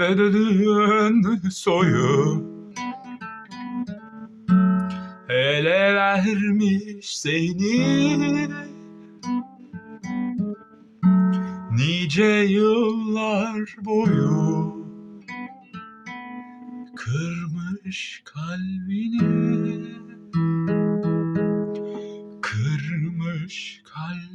bedenin soyu. Ele vermiş seni. Nice yıllar boyu Kırmış kalbini. Kırmış kalbini